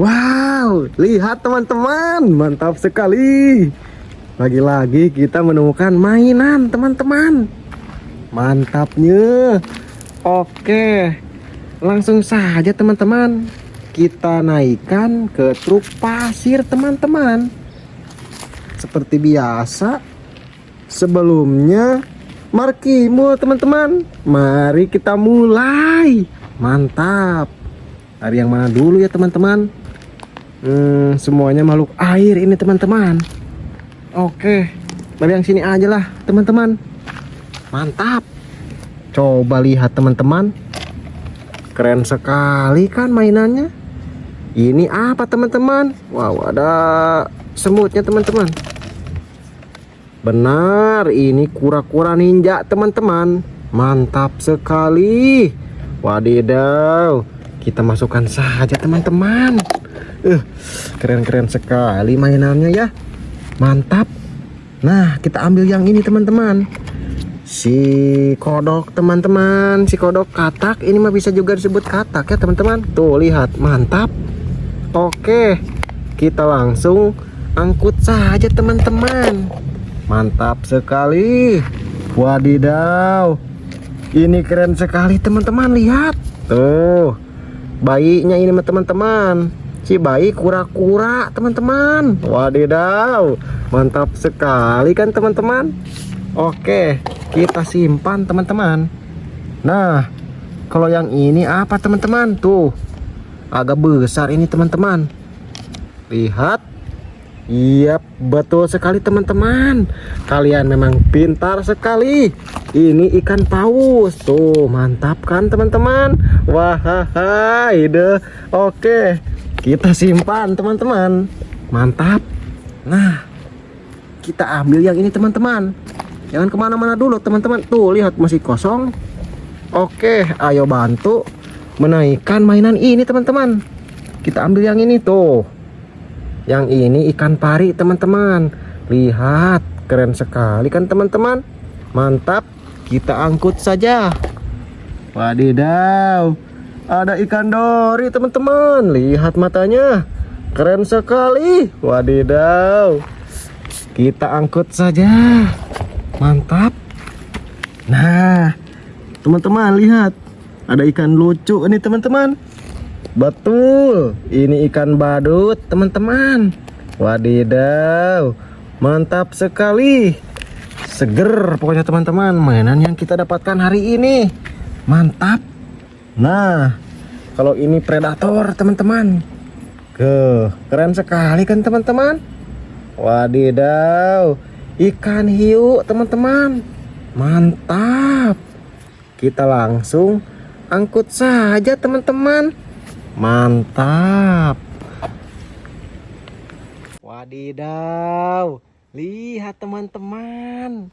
Wow, lihat teman-teman, mantap sekali. Lagi-lagi kita menemukan mainan teman-teman. Mantapnya. Oke, langsung saja teman-teman. Kita naikkan ke truk pasir teman-teman. Seperti biasa, sebelumnya markimu teman-teman. Mari kita mulai. Mantap. Dari yang mana dulu ya teman-teman? Hmm, semuanya makhluk air ini teman-teman. Oke, dari yang sini aja lah teman-teman. Mantap. Coba lihat teman-teman. Keren sekali kan mainannya. Ini apa teman-teman? Wow, ada semutnya teman-teman. Benar, ini kura-kura ninja teman-teman. Mantap sekali. Wadidaw. Kita masukkan saja teman-teman. Uh, keren-keren sekali mainannya ya. Mantap. Nah, kita ambil yang ini teman-teman. Si kodok teman-teman, si kodok katak ini mah bisa juga disebut katak ya teman-teman. Tuh lihat, mantap. Oke, kita langsung angkut saja teman-teman. Mantap sekali. Wadidaw. Ini keren sekali teman-teman, lihat. Tuh. Bayinya ini teman-teman si bayi kura-kura teman-teman. Wadidaw mantap sekali kan teman-teman? Oke kita simpan teman-teman. Nah kalau yang ini apa teman-teman? Tuh agak besar ini teman-teman. Lihat. Iya betul sekali teman-teman. Kalian memang pintar sekali. Ini ikan paus. Tuh mantap kan teman-teman? Wah ide. Oke kita simpan teman-teman. Mantap. Nah kita ambil yang ini teman-teman. Jangan ke mana-mana dulu teman-teman. Tuh lihat masih kosong. Oke ayo bantu menaikkan mainan ini teman-teman. Kita ambil yang ini tuh. Yang ini ikan pari teman-teman. Lihat keren sekali kan teman-teman? Mantap. Kita angkut saja. Wadidaw ada ikan dori teman-teman. Lihat matanya. Keren sekali. Wadidaw. Kita angkut saja. Mantap. Nah teman-teman lihat. Ada ikan lucu ini teman-teman. Betul. Ini ikan badut teman-teman. Wadidaw. Mantap sekali. Seger pokoknya teman-teman mainan yang kita dapatkan hari ini. Mantap Nah, kalau ini predator teman-teman. Ke, keren sekali kan teman-teman? Wadidaw, ikan hiu teman-teman. Mantap. Kita langsung angkut saja teman-teman. Mantap. Wadidaw, lihat teman-teman.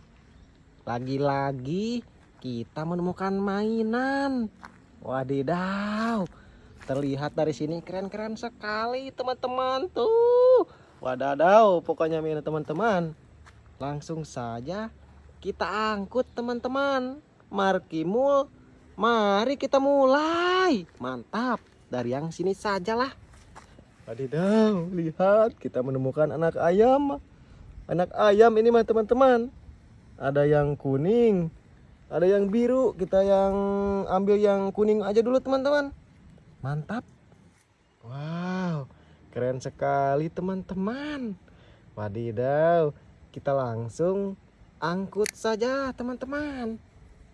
Lagi-lagi kita menemukan mainan. Wadidaw. Terlihat dari sini keren-keren sekali teman-teman tuh. Wadadaw, pokoknya ini teman-teman. Langsung saja kita angkut teman-teman. Markimul, mari kita mulai. Mantap. Dari yang sini sajalah. Wadidaw, lihat kita menemukan anak ayam. Anak ayam ini mah teman-teman. Ada yang kuning, ada yang biru kita yang ambil yang kuning aja dulu teman-teman. Mantap. Wow keren sekali teman-teman. Wadidaw kita langsung angkut saja teman-teman.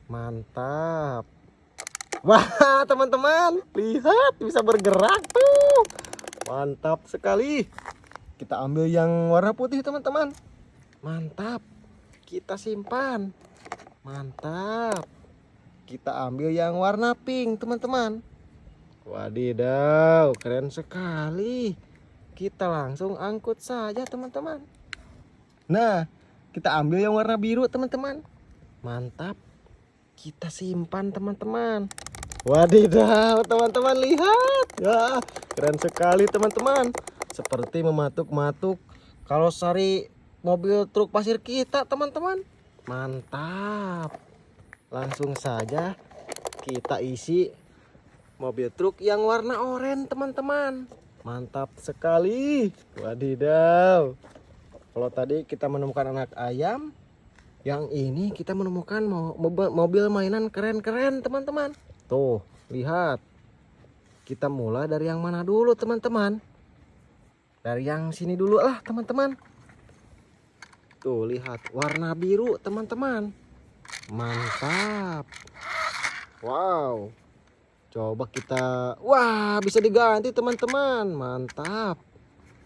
Mantap. Wah teman-teman lihat bisa bergerak tuh. Mantap sekali. Kita ambil yang warna putih teman-teman. Mantap. Kita simpan mantap. Kita ambil yang warna pink teman-teman. Wadidaw keren sekali. Kita langsung angkut saja teman-teman. Nah kita ambil yang warna biru teman-teman. Mantap. Kita simpan teman-teman. Wadidaw teman-teman lihat. Ya keren sekali teman-teman. Seperti mematuk-matuk. Kalau sari mobil truk pasir kita teman-teman mantap langsung saja kita isi mobil truk yang warna oranye teman-teman Mantap sekali. Wadidaw. Kalau tadi kita menemukan anak ayam, yang ini kita menemukan mo- mobil, mobil mainan keren-keren, teman-teman. Tuh, lihat. Kita mulai dari yang mana dulu, teman-teman? Dari yang sini dulu lah, teman-teman. Tuh, lihat. Warna biru, teman-teman. Mantap. Wow. Coba kita Wah bisa diganti teman-teman. Mantap.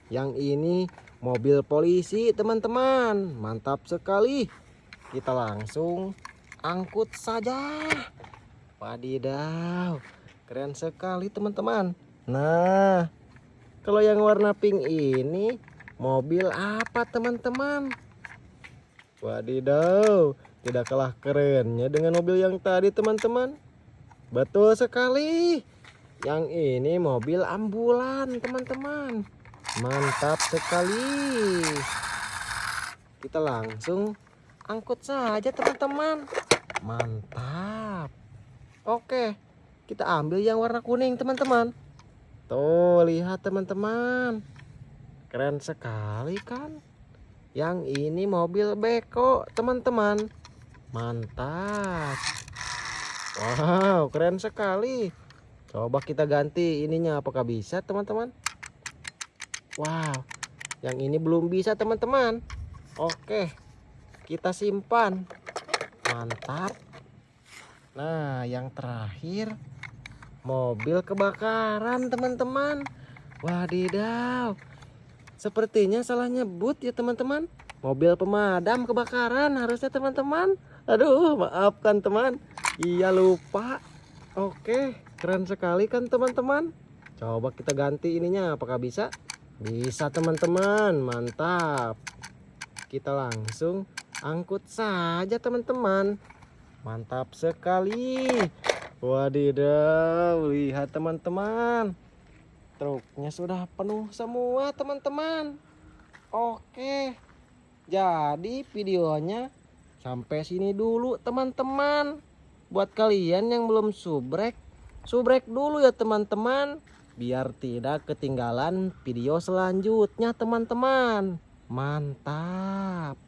Yang ini mobil polisi teman-teman. Mantap sekali. Kita langsung angkut saja. Wadidaw. Keren sekali teman-teman. Nah Kalau yang warna pink ini Mobil apa teman-teman Wadidaw Tidak kalah kerennya dengan mobil yang tadi teman-teman Betul sekali. Yang ini mobil ambulan, teman-teman. Mantap sekali. Kita langsung angkut saja, teman-teman. Mantap. Oke, kita ambil yang warna kuning, teman-teman. Tuh, lihat teman-teman. Keren sekali kan? Yang ini mobil beko, teman-teman. Mantap. Wow, keren sekali. Coba kita ganti ininya apakah bisa, teman-teman? Wow. Yang ini belum bisa, teman-teman. Oke. Kita simpan. Mantap. Nah, yang terakhir mobil kebakaran, teman-teman. Wadidaw. Sepertinya salah nyebut ya, teman-teman. Mobil pemadam kebakaran harusnya, teman-teman. Aduh, maafkan, teman. Iya lupa. Oke, keren sekali kan teman-teman. Coba kita ganti ininya, apakah bisa? Bisa teman-teman, mantap. Kita langsung angkut saja teman-teman. Mantap sekali. Wadidaw, lihat teman-teman. Truknya sudah penuh semua teman-teman. Oke. Jadi videonya sampai sini dulu teman-teman buat kalian yang belum subrek subrek dulu ya teman-teman biar tidak ketinggalan video selanjutnya teman-teman mantap